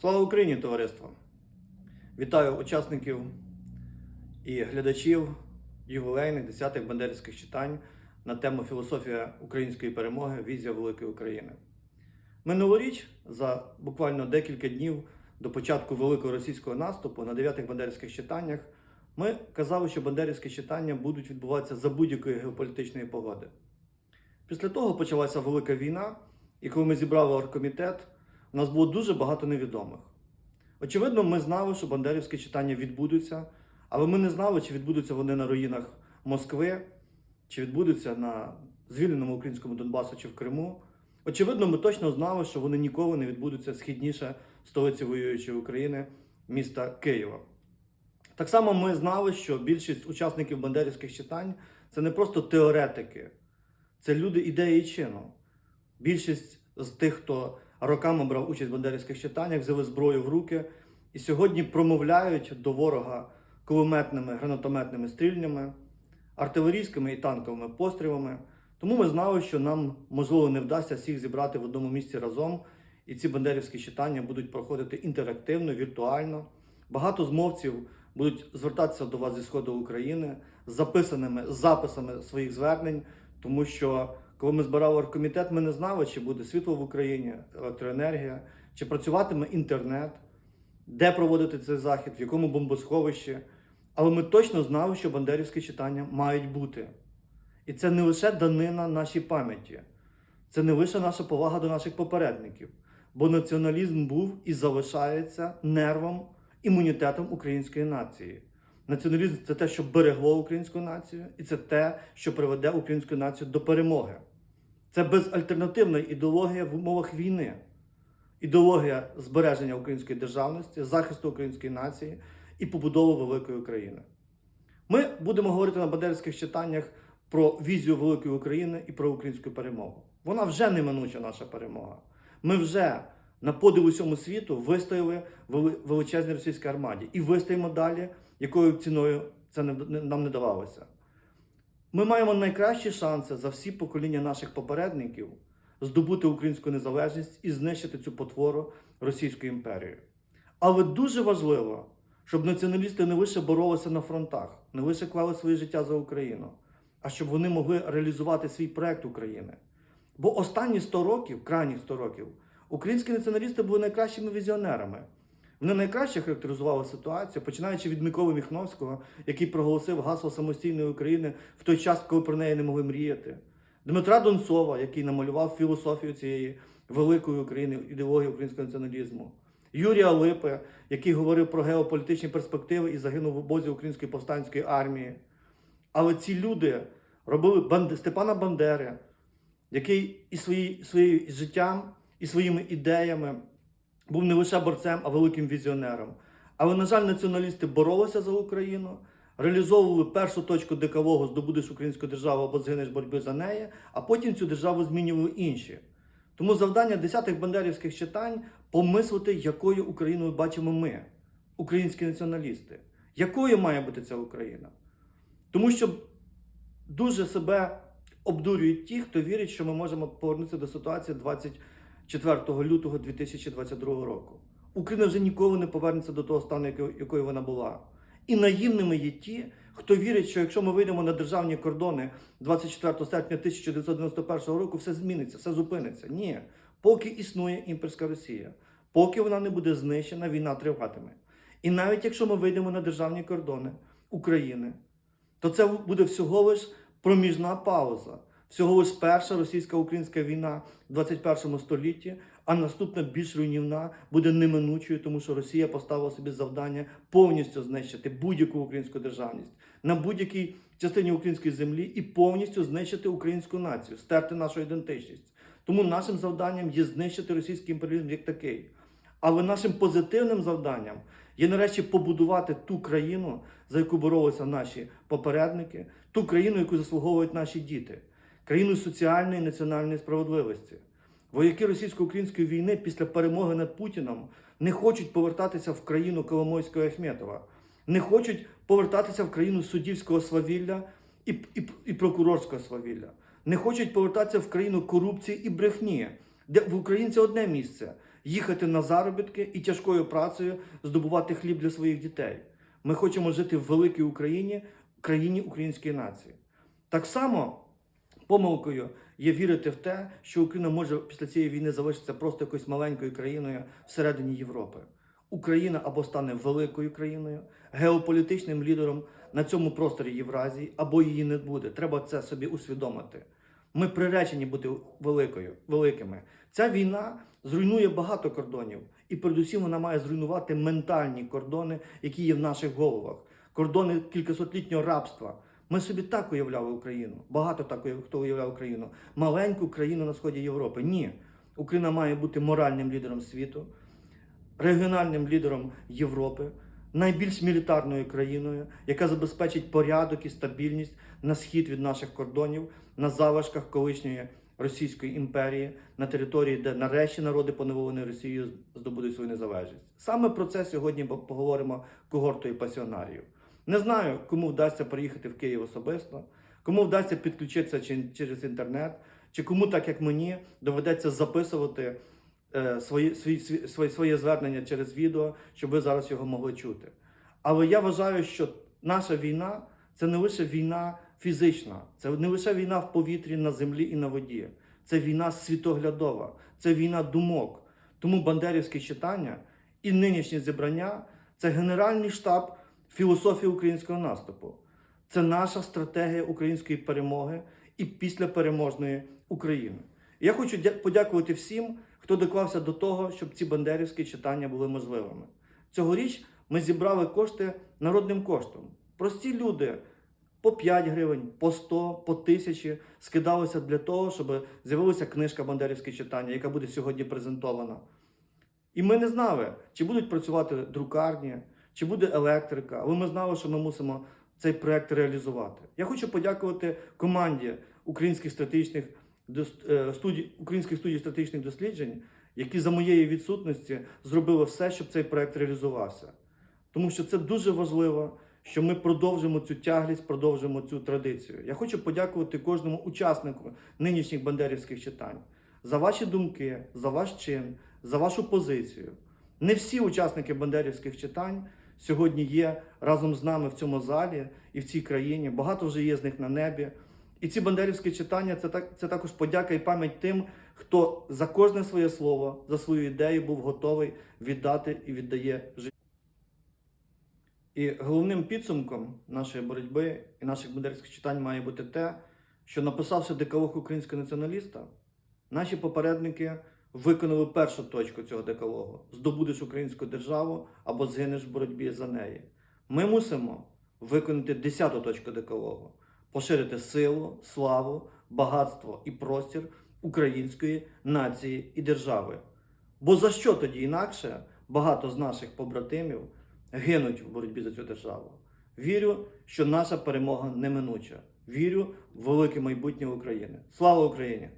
Слава Україні, товариство! Вітаю учасників і глядачів ювілейних 10-х бандерівських читань на тему Філософія української перемоги, візія великої України. Минулоріч, за буквально декілька днів до початку великого російського наступу на 9-х бандерівських читаннях, ми казали, що бандерівські читання будуть відбуватися за будь-якої геополітичної погоди. Після того почалася велика війна, і коли ми зібрали оргкомітет, у нас було дуже багато невідомих. Очевидно, ми знали, що бандерівські читання відбудуться, але ми не знали, чи відбудуться вони на руїнах Москви, чи відбудуться на звільненому українському Донбасу чи в Криму. Очевидно, ми точно знали, що вони ніколи не відбудуться східніше столиці воюючої України, міста Києва. Так само ми знали, що більшість учасників бандерівських читань це не просто теоретики, це люди ідеї чину. Більшість з тих, хто роками брав участь в бандерівських читаннях, взяли зброю в руки і сьогодні промовляють до ворога кулеметними, гранатометними стрільнями, артилерійськими і танковими пострілами. Тому ми знали, що нам можливо не вдасться всіх зібрати в одному місці разом, і ці бандерівські читання будуть проходити інтерактивно, віртуально. Багато змовців будуть звертатися до вас зі сходу України з записаними записами своїх звернень, тому що коли ми збирали оргкомітет, ми не знали, чи буде світло в Україні, електроенергія, чи працюватиме інтернет, де проводити цей захід, в якому бомбосховищі. Але ми точно знали, що бандерівські читання мають бути. І це не лише данина нашій пам'яті, це не лише наша повага до наших попередників, бо націоналізм був і залишається нервом, імунітетом української нації. Націоналізм це те, що берегло українську націю, і це те, що приведе українську націю до перемоги. Це безальтернативна ідеологія в умовах війни, ідеологія збереження української державності, захисту української нації і побудови великої України. Ми будемо говорити на бандерівських читаннях про візію великої України і про українську перемогу. Вона вже неминуча наша перемога. Ми вже на подив усьому світу вистояли вели- величезній російській армаді і вистоїмо далі, якою ціною це нам не давалося. Ми маємо найкращі шанси за всі покоління наших попередників здобути українську незалежність і знищити цю потвору Російської імперії. Але дуже важливо, щоб націоналісти не лише боролися на фронтах, не лише клали своє життя за Україну, а щоб вони могли реалізувати свій проект України. Бо останні 100 років, крайніх 100 років, українські націоналісти були найкращими візіонерами. Вони найкраще характеризували ситуацію, починаючи від Миколи Міхновського, який проголосив гасло самостійної України в той час, коли про неї не могли мріяти. Дмитра Донцова, який намалював філософію цієї великої України, ідеології українського націоналізму. Юрія Липи, який говорив про геополітичні перспективи і загинув в обозі Української повстанської армії. Але ці люди робили Банд... Степана Бандери, який і свої, своїм життям, і своїми ідеями був не лише борцем, а великим візіонером. Але, на жаль, націоналісти боролися за Україну, реалізовували першу точку декалогу здобудеш українську державу або згинеш боротьби за неї, а потім цю державу змінювали інші. Тому завдання десятих бандерівських читань помислити, якою Україною бачимо ми, українські націоналісти. Якою має бути ця Україна? Тому що дуже себе обдурюють ті, хто вірить, що ми можемо повернутися до ситуації 24 лютого 2022 року. Україна вже ніколи не повернеться до того стану, якою вона була. І наївними є ті, хто вірить, що якщо ми вийдемо на державні кордони 24 серпня 1991 року, все зміниться, все зупиниться. Ні, поки існує імперська Росія, поки вона не буде знищена, війна триватиме. І навіть якщо ми вийдемо на державні кордони України, то це буде всього лиш проміжна пауза, всього лиш перша російсько-українська війна в 21 столітті, а наступна більш руйнівна буде неминучою, тому що Росія поставила собі завдання повністю знищити будь-яку українську державність на будь-якій частині української землі і повністю знищити українську націю, стерти нашу ідентичність. Тому нашим завданням є знищити російський імперіалізм як такий. Але нашим позитивним завданням є нарешті побудувати ту країну, за яку боролися наші попередники, ту країну, яку заслуговують наші діти, країну соціальної і національної справедливості. Вояки російсько-української війни після перемоги над Путіном не хочуть повертатися в країну Коломойського Ахметова, не хочуть повертатися в країну суддівського свавілля і, і, і прокурорського свавілля, не хочуть повертатися в країну корупції і брехні, де в українця одне місце. їхати на заробітки і тяжкою працею здобувати хліб для своїх дітей. Ми хочемо жити в великій Україні, країні української нації. Так само помилкою є вірити в те, що Україна може після цієї війни залишитися просто якоюсь маленькою країною всередині Європи. Україна або стане великою країною, геополітичним лідером на цьому просторі Євразії, або її не буде. Треба це собі усвідомити. Ми приречені бути великою, великими. Ця війна зруйнує багато кордонів, і передусім вона має зруйнувати ментальні кордони, які є в наших головах. Кордони кількасотлітнього рабства. Ми собі так уявляли Україну. Багато так хто уявляв Україну. Маленьку країну на сході Європи. Ні. Україна має бути моральним лідером світу, регіональним лідером Європи, найбільш мілітарною країною, яка забезпечить порядок і стабільність на схід від наших кордонів, на залишках колишньої Російської імперії, на території, де нарешті народи поневолені Росією здобудуть свою незалежність. Саме про це сьогодні поговоримо когортою пасіонарів. Не знаю, кому вдасться приїхати в Київ особисто, кому вдасться підключитися через інтернет, чи кому, так як мені, доведеться записувати е, свої, свої, своє, звернення через відео, щоб ви зараз його могли чути. Але я вважаю, що наша війна це не лише війна фізична, це не лише війна в повітрі, на землі і на воді. Це війна світоглядова, це війна думок. Тому бандерівське читання і нинішнє зібрання це генеральний штаб філософії українського наступу. Це наша стратегія української перемоги і післяпереможної України. Я хочу подякувати всім, хто доклався до того, щоб ці бандерівські читання були можливими. Цьогоріч ми зібрали кошти народним коштом. Прості люди по 5 гривень, по 100, по 1000 скидалися для того, щоб з'явилася книжка Бандерівське читання, яка буде сьогодні презентована. І ми не знали, чи будуть працювати друкарні, чи буде електрика, але ми знали, що ми мусимо цей проект реалізувати. Я хочу подякувати команді українських стратегічних е, студій, українських студій стратегічних досліджень, які за моєї відсутності зробили все, щоб цей проект реалізувався. Тому що це дуже важливо, що ми продовжимо цю тяглість, продовжимо цю традицію. Я хочу подякувати кожному учаснику нинішніх бандерівських читань за ваші думки, за ваш чин, за вашу позицію. Не всі учасники бандерівських читань сьогодні є разом з нами в цьому залі і в цій країні. Багато вже є з них на небі. І ці бандерівські читання це, так, це також подяка і пам'ять тим, хто за кожне своє слово, за свою ідею був готовий віддати і віддає життя. І головним підсумком нашої боротьби і наших бандерівських читань має бути те, що написавши декалог українського націоналіста, наші попередники виконали першу точку цього декалогу: здобудеш українську державу або згинеш в боротьбі за неї. Ми мусимо виконати десяту точку декалогу, поширити силу, славу, багатство і простір української нації і держави. Бо за що тоді інакше багато з наших побратимів гинуть в боротьбі за цю державу? Вірю, що наша перемога неминуча. Вірю в велике майбутнє України. Слава Україні!